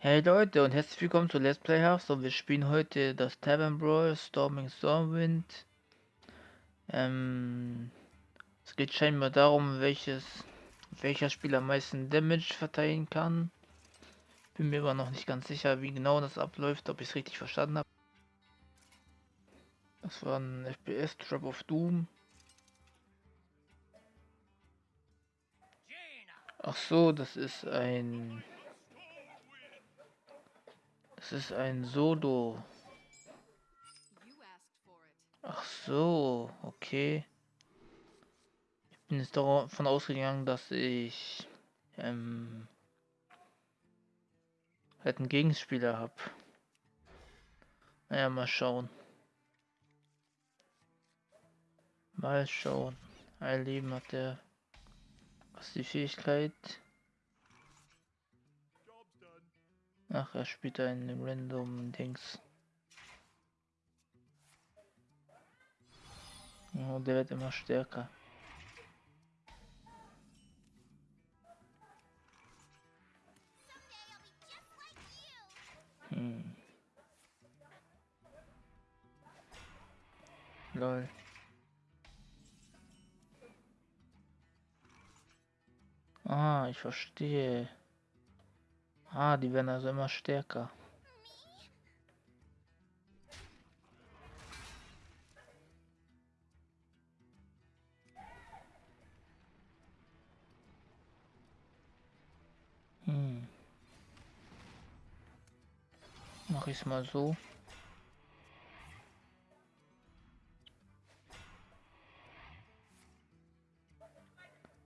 Hey Leute und herzlich willkommen zu Let's Play House und wir spielen heute das Tavern Brawl Storming Stormwind. Ähm, es geht scheinbar darum, welches welcher Spieler am meisten Damage verteilen kann. Bin mir aber noch nicht ganz sicher, wie genau das abläuft, ob ich es richtig verstanden habe. Das war ein FPS Drop of Doom. Ach so, das ist ein das ist ein Solo. Ach so, okay. Ich bin jetzt davon ausgegangen, dass ich ähm, halt einen Gegenspieler habe. Naja, mal schauen. Mal schauen. Ein Leben hat der. Was ist die Fähigkeit? Ach, er spielt einen random Dings. Oh, der wird immer stärker. Hm. Lol. Ah, ich verstehe. Ah, die werden also immer stärker. Hm. Mach ich mal so.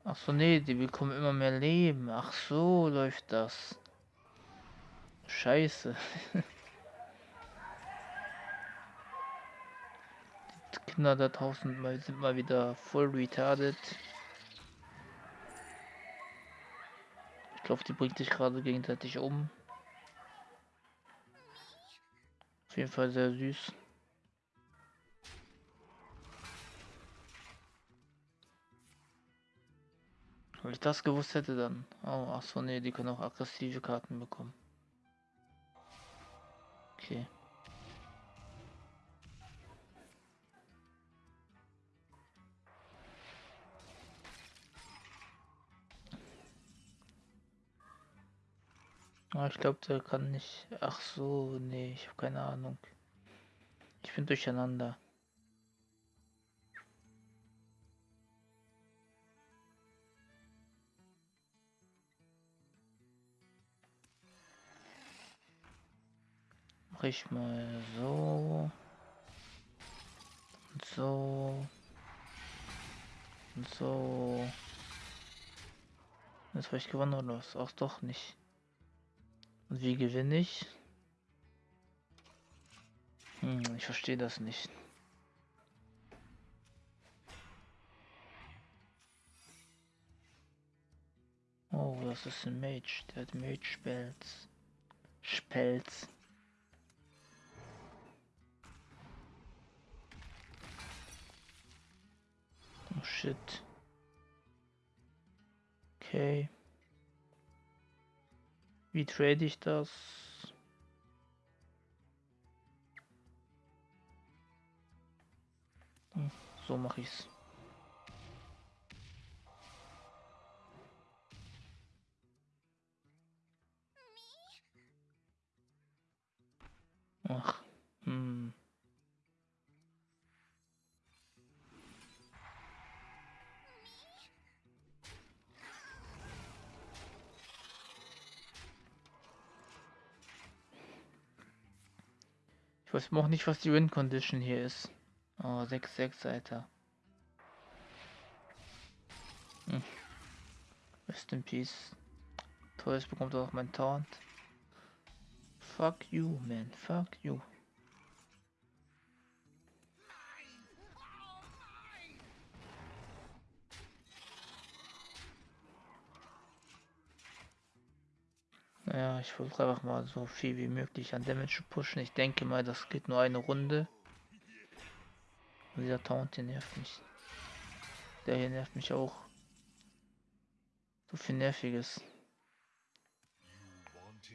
Ach so, nee, die bekommen immer mehr Leben. Ach so läuft das. Scheiße. Die Kinder da draußen sind mal wieder voll retarded. Ich glaube, die bringt sich gerade gegenseitig um. Auf jeden Fall sehr süß. Wenn ich das gewusst hätte, dann. Oh, ach so, nee, die können auch aggressive Karten bekommen. Okay. Ah, ich glaube, der kann nicht. Ach so, nee, ich habe keine Ahnung. Ich bin durcheinander. Mache ich mal so. Und so. Und so. Jetzt habe ich gewonnen oder was? Auch doch nicht. Und wie gewinne ich? Hm, ich verstehe das nicht. Oh, das ist ein Mage. Der hat Mage Spells. Spells. Oh shit. Okay. Wie trade ich das? Hm, so mache ich's. Ich weiß auch nicht, was die Win Condition hier ist. Oh, 6-6, Alter. Hm. Rest in Peace. Toll, bekommt auch mein Taunt. Fuck you, man. Fuck you. Ja, ich versuche einfach mal so viel wie möglich an Damage zu pushen. Ich denke mal, das geht nur eine Runde. Und dieser Taunt hier nervt mich. Der hier nervt mich auch. So viel Nerviges.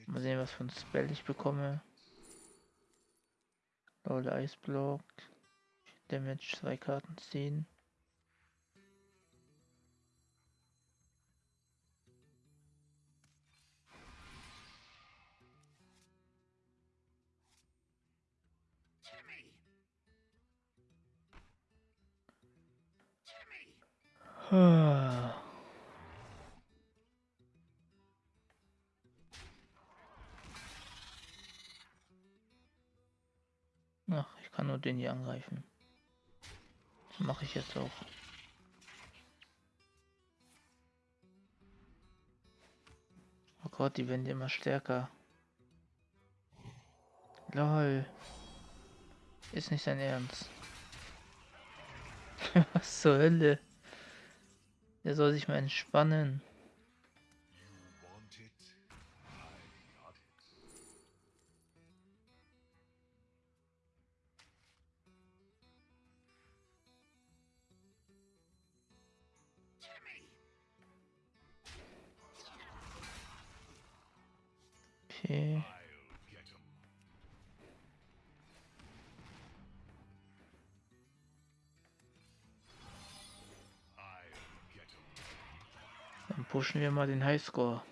Mal sehen, was für ein Spell ich bekomme. Lol Eisblock. Damage zwei Karten ziehen. Ich kann nur den hier angreifen. Das mache ich jetzt auch. Oh Gott, die werden immer stärker. Lol. Ist nicht sein Ernst. Was zur Hölle? Der soll sich mal entspannen. Okay. Dann pushen wir mal den Highscore.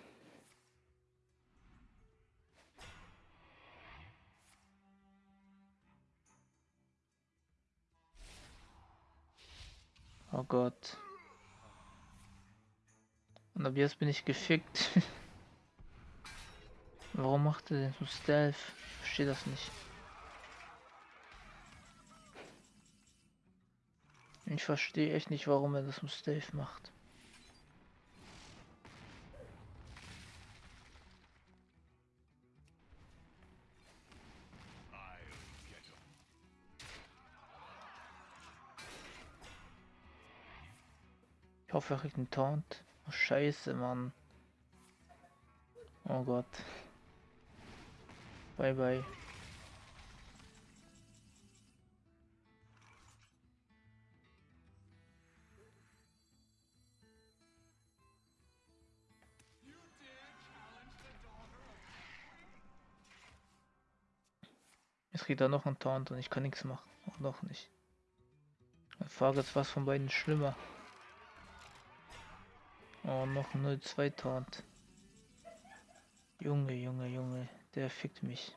Oh Gott. Und ab jetzt bin ich gefickt. Warum macht er denn so Stealth? Ich verstehe das nicht. Ich verstehe echt nicht, warum er das so Stealth macht. Ich hoffe, er kriegt einen Taunt. Oh, scheiße, Mann. Oh Gott. Bye bye. Jetzt kriegt er noch einen Taunt und ich kann nichts machen. Auch noch nicht. Die Frage ist, was von beiden schlimmer. Oh, noch 0-2 Taunt. Junge, Junge, Junge. Der fickt mich.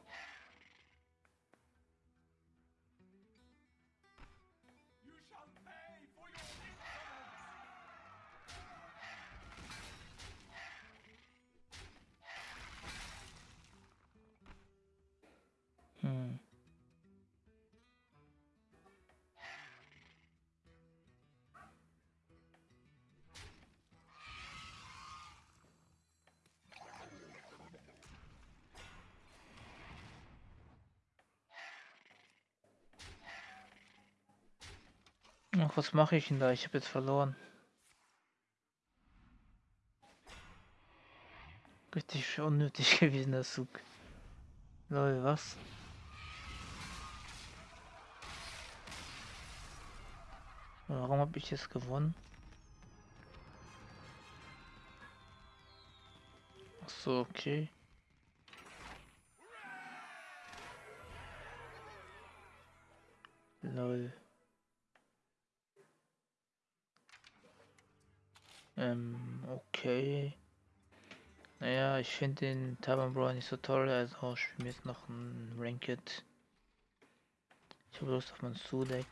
Ach, was mache ich denn da? Ich habe jetzt verloren. Richtig unnötig gewesen, der Zug. Lol, was? Warum habe ich jetzt gewonnen? Ach so, okay. Lol. Ähm, okay. Naja, ich finde den Taiwan Brawl nicht so toll, also ich spiele jetzt noch ein Ranked. Ich habe Lust auf mein Su-Deck.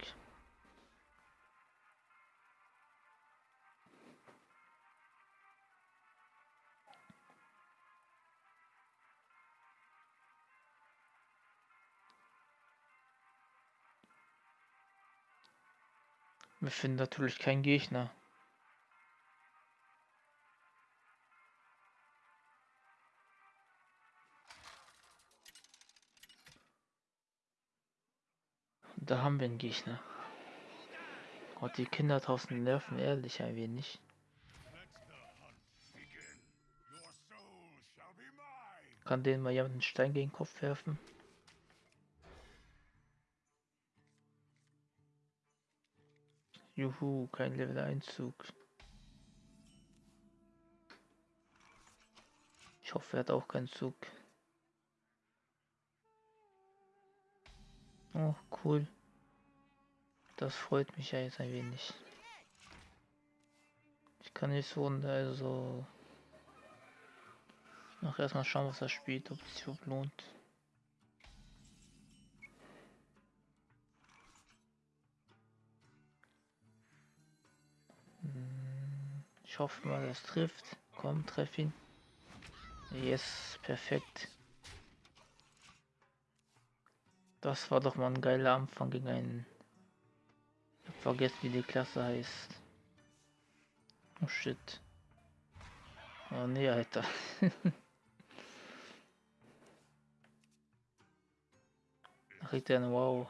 Wir finden natürlich keinen Gegner. Da haben wir einen Gegner. Gott, die Kinder draußen nerven ehrlich ein wenig. Kann denen mal jemand einen Stein gegen den Kopf werfen? Juhu, kein Level 1 Zug. Ich hoffe, er hat auch keinen Zug. Oh, cool. Das freut mich ja jetzt ein wenig. Ich kann nicht so, also noch erstmal schauen, was er spielt, ob es sich lohnt. Hm, ich hoffe mal, es trifft. Komm, treff ihn. Yes, perfekt. Das war doch mal ein geiler Anfang gegen einen. Ich hab vergessen, wie die Klasse heißt. Oh shit. Oh nee, Alter. er eine Wow.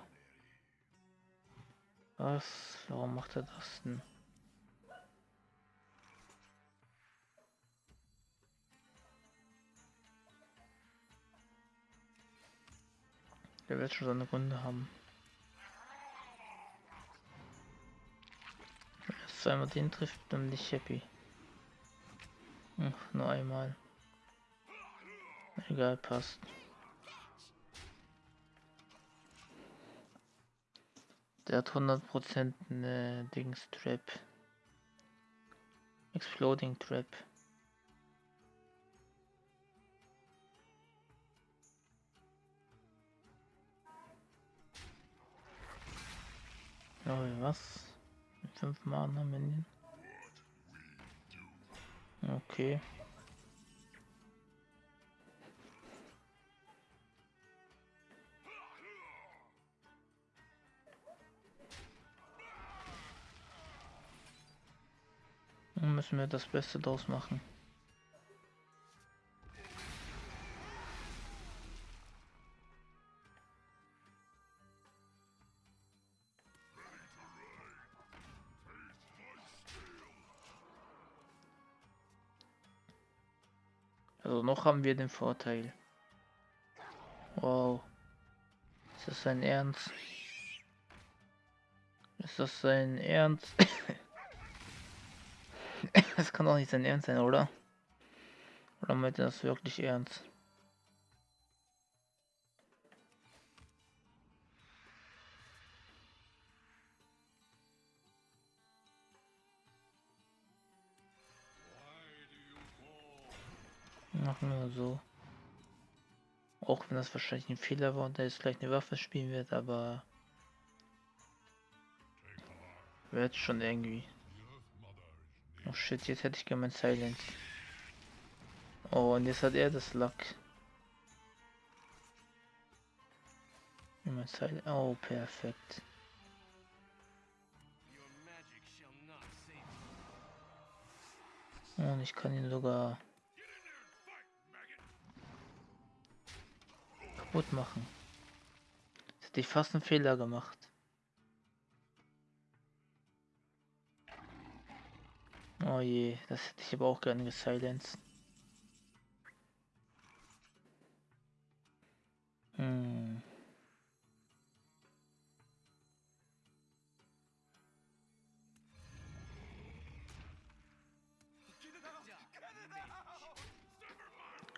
Was? Warum macht er das denn? Der wird schon seine Runde haben. Wenn er zweimal den trifft, dann bin ich happy. Hm, nur einmal. Egal, passt. Der hat 100% eine Dings Trap. Exploding Trap. Was? Fünf Mana Minion. Okay. Dann müssen wir das Beste draus machen. Also noch haben wir den Vorteil. Wow. Ist das sein Ernst? Ist das sein Ernst? Das kann doch nicht sein Ernst sein, oder? Oder meint er das wirklich ernst? Machen wir so. Auch wenn das wahrscheinlich ein Fehler war und er jetzt gleich eine Waffe spielen wird, aber wird schon irgendwie. Oh shit, jetzt hätte ich gerne mein Silence. Oh, und jetzt hat er das Luck. Mein Silence. Oh, perfekt. Und ich kann ihn sogar kaputt machen. Jetzt hätte ich fast einen Fehler gemacht. Oh je, das hätte ich aber auch gerne gesilenced. Hm.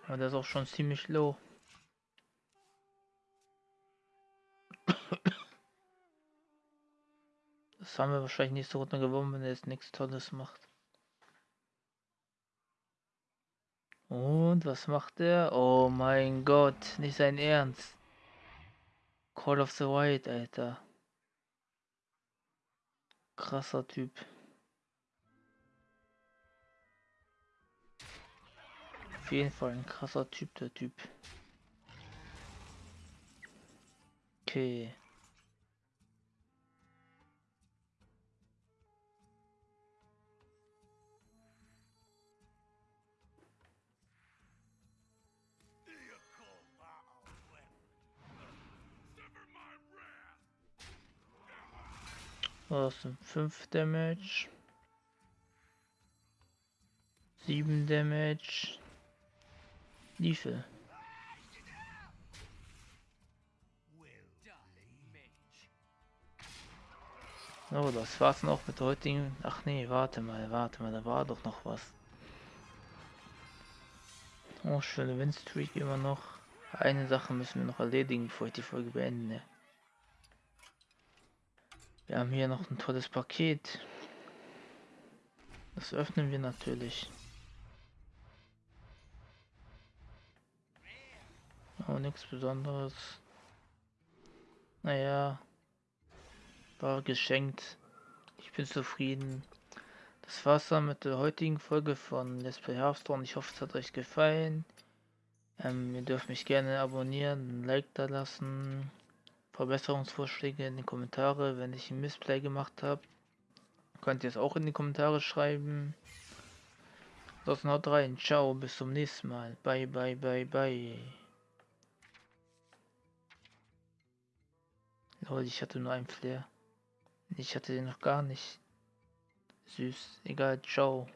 Aber der ist auch schon ziemlich low. Haben wir wahrscheinlich nicht so Runde gewonnen, wenn er jetzt nichts Tolles macht. Und was macht er? Oh mein Gott, nicht sein Ernst. Call of the White, Alter. Krasser Typ. Auf jeden Fall ein krasser Typ, der Typ. Okay. Was sind 5 Damage? 7 Damage. Liefe. So, das war's noch mit heutigen. Ach nee, warte mal, warte mal, da war doch noch was. Oh, schöne Windstreak immer noch. Eine Sache müssen wir noch erledigen, bevor ich die Folge beende. Wir haben hier noch ein tolles Paket. Das öffnen wir natürlich. Aber nichts Besonderes. Naja. War geschenkt. Ich bin zufrieden. Das war's dann mit der heutigen Folge von Let's Play Hearthstone. Ich hoffe, es hat euch gefallen. Ähm, ihr dürft mich gerne abonnieren, ein Like da lassen. Verbesserungsvorschläge in die Kommentare, wenn ich ein Missplay gemacht habe. Könnt ihr es auch in die Kommentare schreiben. Ansonsten haut rein. Ciao, bis zum nächsten Mal. Bye, bye, bye, bye. Lol, ich hatte nur einen Flair. Ich hatte den noch gar nicht. Süß. Egal, ciao.